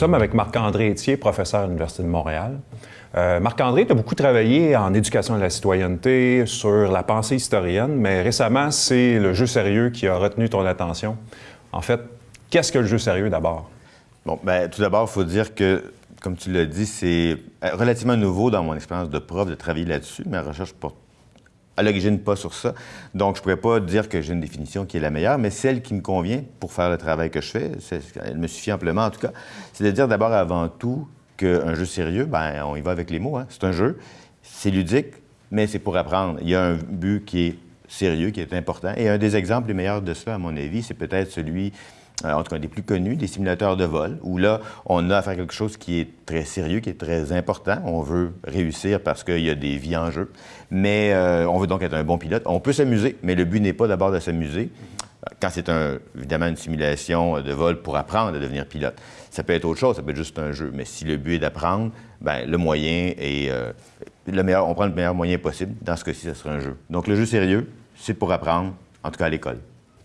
sommes avec Marc-André Etier, professeur à l'Université de Montréal. Euh, Marc-André, tu as beaucoup travaillé en éducation de la citoyenneté, sur la pensée historienne, mais récemment, c'est le jeu sérieux qui a retenu ton attention. En fait, qu'est-ce que le jeu sérieux d'abord? Bon, bien, tout d'abord, il faut dire que, comme tu l'as dit, c'est relativement nouveau dans mon expérience de prof de travailler là-dessus. Ma recherche porte à l'origine pas sur ça. Donc, je pourrais pas dire que j'ai une définition qui est la meilleure, mais celle qui me convient pour faire le travail que je fais, elle me suffit amplement en tout cas, c'est de dire d'abord avant tout qu'un jeu sérieux, ben on y va avec les mots. Hein. C'est un jeu, c'est ludique, mais c'est pour apprendre. Il y a un but qui est sérieux, qui est important. Et un des exemples les meilleurs de cela, à mon avis, c'est peut-être celui en tout cas des plus connus, des simulateurs de vol, où là, on a à faire quelque chose qui est très sérieux, qui est très important. On veut réussir parce qu'il y a des vies en jeu, mais euh, on veut donc être un bon pilote. On peut s'amuser, mais le but n'est pas d'abord de s'amuser. Quand c'est un, évidemment une simulation de vol pour apprendre à devenir pilote. Ça peut être autre chose, ça peut être juste un jeu. Mais si le but est d'apprendre, ben le moyen est euh, le meilleur. On prend le meilleur moyen possible. Dans ce cas-ci, ce sera un jeu. Donc le jeu sérieux, c'est pour apprendre, en tout cas à l'école.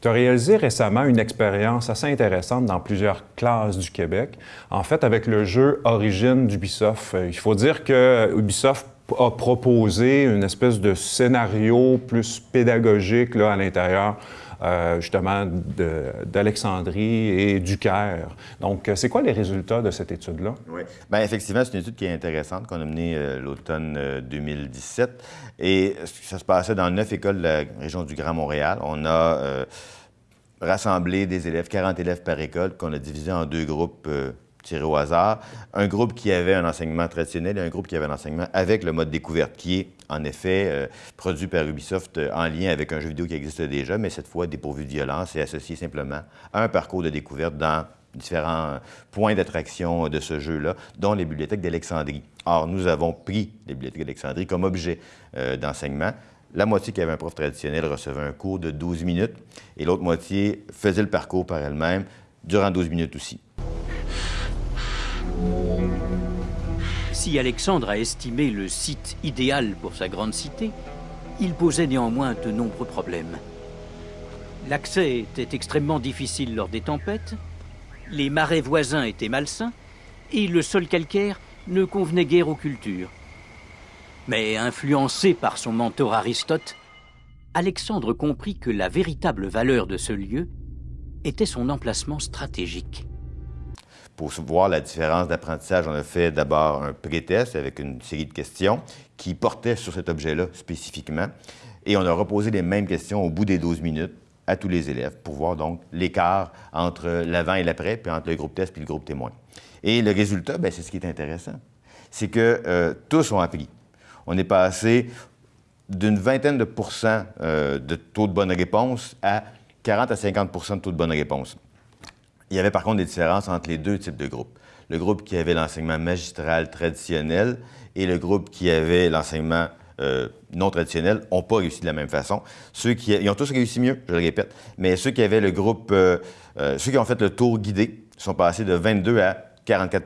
Tu as réalisé récemment une expérience assez intéressante dans plusieurs classes du Québec, en fait avec le jeu Origine d'Ubisoft. Euh, il faut dire que Ubisoft a proposé une espèce de scénario plus pédagogique là, à l'intérieur euh, justement d'Alexandrie et du Caire. Donc, euh, c'est quoi les résultats de cette étude-là? Oui. Bien, effectivement, c'est une étude qui est intéressante qu'on a menée l'automne 2017. Et ça se passait dans neuf écoles de la région du Grand Montréal. On a rassembler des élèves, 40 élèves par école, qu'on a divisé en deux groupes euh, tirés au hasard. Un groupe qui avait un enseignement traditionnel et un groupe qui avait un enseignement avec le mode découverte, qui est en effet euh, produit par Ubisoft euh, en lien avec un jeu vidéo qui existe déjà, mais cette fois dépourvu de violence et associé simplement à un parcours de découverte dans différents points d'attraction de ce jeu-là, dont les bibliothèques d'Alexandrie. Or, nous avons pris les bibliothèques d'Alexandrie comme objet d'enseignement. La moitié qui avait un prof traditionnel recevait un cours de 12 minutes et l'autre moitié faisait le parcours par elle-même durant 12 minutes aussi. Si Alexandre a estimé le site idéal pour sa grande cité, il posait néanmoins de nombreux problèmes. L'accès était extrêmement difficile lors des tempêtes, les marais voisins étaient malsains, et le sol calcaire ne convenait guère aux cultures. Mais influencé par son mentor Aristote, Alexandre comprit que la véritable valeur de ce lieu était son emplacement stratégique. Pour voir la différence d'apprentissage, on a fait d'abord un pré-test avec une série de questions qui portaient sur cet objet-là spécifiquement. Et on a reposé les mêmes questions au bout des 12 minutes à tous les élèves pour voir donc l'écart entre l'avant et l'après, puis entre le groupe test et le groupe témoin. Et le résultat, ben, c'est ce qui est intéressant. C'est que euh, tous ont appris on est passé d'une vingtaine de pourcents euh, de taux de bonne réponse à 40 à 50% de taux de bonne réponse. Il y avait par contre des différences entre les deux types de groupes. Le groupe qui avait l'enseignement magistral traditionnel et le groupe qui avait l'enseignement euh, non traditionnel n'ont pas réussi de la même façon. Ceux qui ils ont tous réussi mieux, je le répète, mais ceux qui avaient le groupe, euh, ceux qui ont fait le tour guidé sont passés de 22 à 44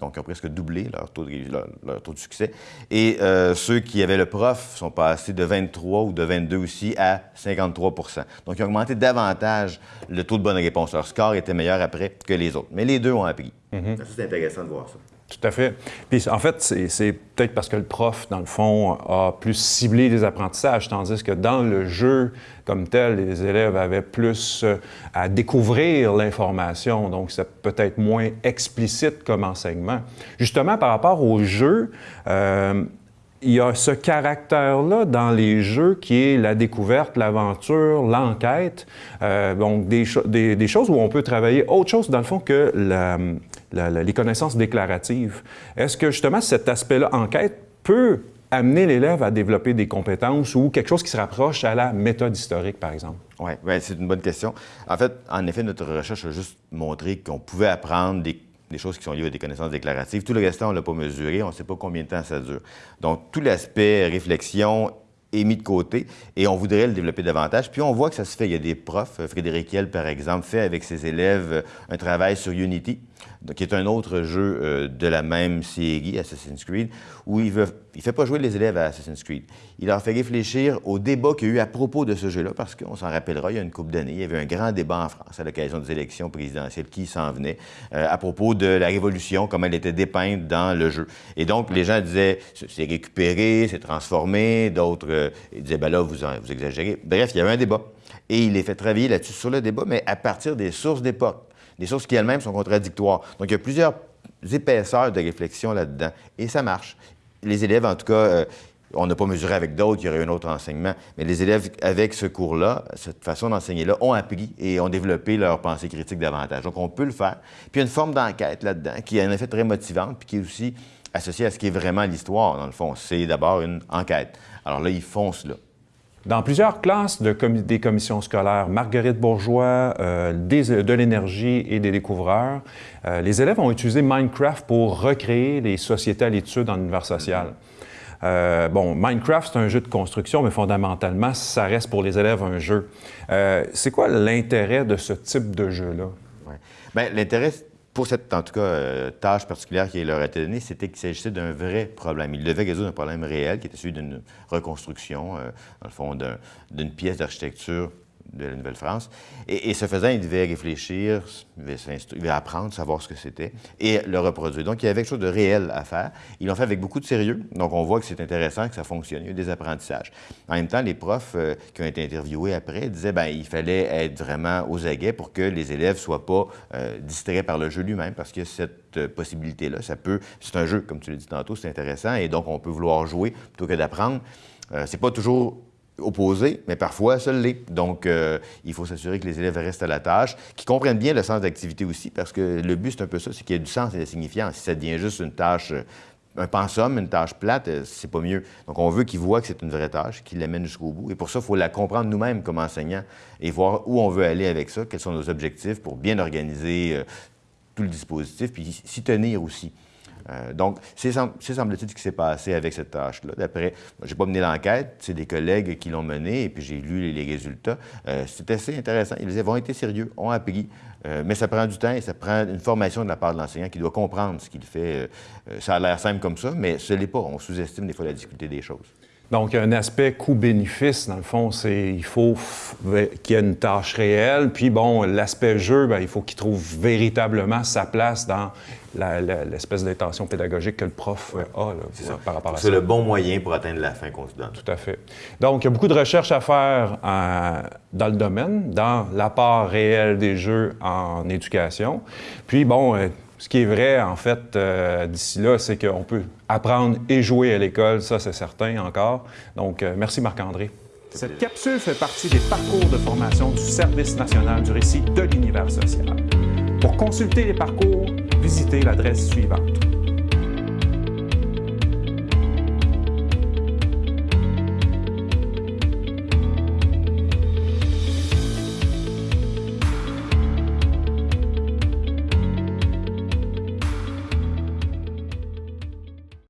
donc ils ont presque doublé leur taux de, leur, taux de succès. Et euh, ceux qui avaient le prof sont passés de 23 ou de 22 aussi à 53% Donc ils ont augmenté davantage le taux de bonne réponse. Leur score était meilleur après que les autres. Mais les deux ont appris. Mm-hmm. C'est intéressant de voir ça. Tout à fait. Puis en fait, c'est peut-être parce que le prof, dans le fond, a plus ciblé les apprentissages, tandis que dans le jeu comme tel, les élèves avaient plus euh, à découvrir l'information, donc c'est peut-être moins explicite comme enseignement. Justement, par rapport au jeu, euh, il y a ce caractère-là dans les jeux qui est la découverte, l'aventure, l'enquête, euh, donc des, des, choses où on peut travailler autre chose dans le fond que la, les connaissances déclaratives. Est-ce que justement cet aspect-là, enquête, peut amener l'élève à développer des compétences ou quelque chose qui se rapproche à la méthode historique, par exemple? Oui, ouais, c'est une bonne question. En fait, en effet, notre recherche a juste montré qu'on pouvait apprendre des, choses qui sont liées à des connaissances déclaratives. Tout le reste, on ne l'a pas mesuré, on ne sait pas combien de temps ça dure. Donc, tout l'aspect réflexion est mis de côté et on voudrait le développer davantage. Puis on voit que ça se fait. Il y a des profs, Frédéric Hiel, par exemple, fait avec ses élèves un travail sur Unity qui est un autre jeu euh, de la même série, Assassin's Creed, où il ne fait pas jouer les élèves à Assassin's Creed. Il leur fait réfléchir au débat qu'il y a eu à propos de ce jeu-là, parce qu'on s'en rappellera, il y a une couple d'années, il y avait un grand débat en France à l'occasion des élections présidentielles qui s'en venaient, euh, à propos de la Révolution, comme elle était dépeinte dans le jeu. Et donc, les gens disaient, c'est récupéré, c'est transformé, d'autres euh, disaient, ben là, vous, vous exagérez. Bref, il y avait un débat. Et il les fait travailler là-dessus sur le débat, mais à partir des sources d'époque des sources qui elles-mêmes sont contradictoires. Donc, il y a plusieurs épaisseurs de réflexion là-dedans, et ça marche. Les élèves, en tout cas, euh, on n'a pas mesuré avec d'autres, il y aurait un autre enseignement, mais les élèves, avec ce cours-là, cette façon d'enseigner-là, ont appris et ont développé leur pensée critique davantage. Donc, on peut le faire. Puis, il y a une forme d'enquête là-dedans qui est en effet très motivante, puis qui est aussi associée à ce qui est vraiment l'histoire, dans le fond. C'est d'abord une enquête. Alors là, ils foncent là. Dans plusieurs classes de des commissions scolaires, Marguerite Bourgeois, euh, de l'énergie et des découvreurs, euh, les élèves ont utilisé Minecraft pour recréer les sociétés à l'étude en univers social. Euh, bon, Minecraft, c'est un jeu de construction, mais fondamentalement, ça reste pour les élèves un jeu. c'est quoi l'intérêt de ce type de jeu-là? Ouais. Bien, l'intérêt, pour cette, en tout cas, euh, tâche particulière qui leur a été donnée, c'était qu'il s'agissait d'un vrai problème. Ils devaient résoudre un problème réel qui était celui d'une reconstruction, euh, dans le fond, d'une pièce d'architecture de la Nouvelle-France. Et, ce faisant, il devait réfléchir, il devait, apprendre, savoir ce que c'était et le reproduire. Donc, il y avait quelque chose de réel à faire. Ils l'ont fait avec beaucoup de sérieux. Donc, on voit que c'est intéressant, que ça fonctionne. Il y a eu des apprentissages. En même temps, les profs euh, qui ont été interviewés après disaient bien, il fallait être vraiment aux aguets pour que les élèves ne soient pas euh, distraits par le jeu lui-même, parce que cette euh, possibilité-là, ça peut... C'est un jeu, comme tu l'as dit tantôt, c'est intéressant, et donc on peut vouloir jouer plutôt que d'apprendre. c'est pas toujours opposé, mais parfois ça l'est. Donc, euh, il faut s'assurer que les élèves restent à la tâche, qu'ils comprennent bien le sens d'activité aussi, parce que le but, c'est un peu ça, c'est qu'il y ait du sens et de signifiant. Si ça devient juste une tâche, euh, un pensum, une tâche plate, euh, c'est pas mieux. Donc, on veut qu'ils voient que c'est une vraie tâche, qu'ils l'amènent jusqu'au bout. Et pour ça, il faut la comprendre nous-mêmes comme enseignants et voir où on veut aller avec ça, quels sont nos objectifs pour bien organiser tout le dispositif, puis s'y tenir aussi. Euh, donc, c'est semble-t-il ce qui s'est passé avec cette tâche-là. D'après, je n'ai pas mené l'enquête, c'est des collègues qui l'ont menée, et puis j'ai lu les, résultats. Euh, c'est assez intéressant. Ils ont été sérieux, ont appris, euh, mais ça prend du temps et ça prend une formation de la part de l'enseignant qui doit comprendre ce qu'il fait. ça a l'air simple comme ça, mais ce n'est pas. On sous-estime des fois la difficulté des choses. Donc, un aspect coût-bénéfice, dans le fond, c'est il faut qu'il y ait une tâche réelle. Puis, bon, l'aspect jeu, bien, il faut qu'il trouve véritablement sa place dans l'espèce d'intention pédagogique que le prof a là, par rapport à ça. C'est le bon moyen pour atteindre la fin qu'on se donne. Tout à fait. Donc, il y a beaucoup de recherches à faire euh, dans le domaine, dans l'apport réel des jeux en éducation. Puis, bon, euh, ce qui est vrai, en fait, euh, d'ici là, c'est qu'on peut apprendre et jouer à l'école, ça c'est certain encore. Donc, euh, merci Marc-André. Cette capsule fait partie des parcours de formation du Service national du récit de l'univers social. Pour consulter les parcours, visitez l'adresse suivante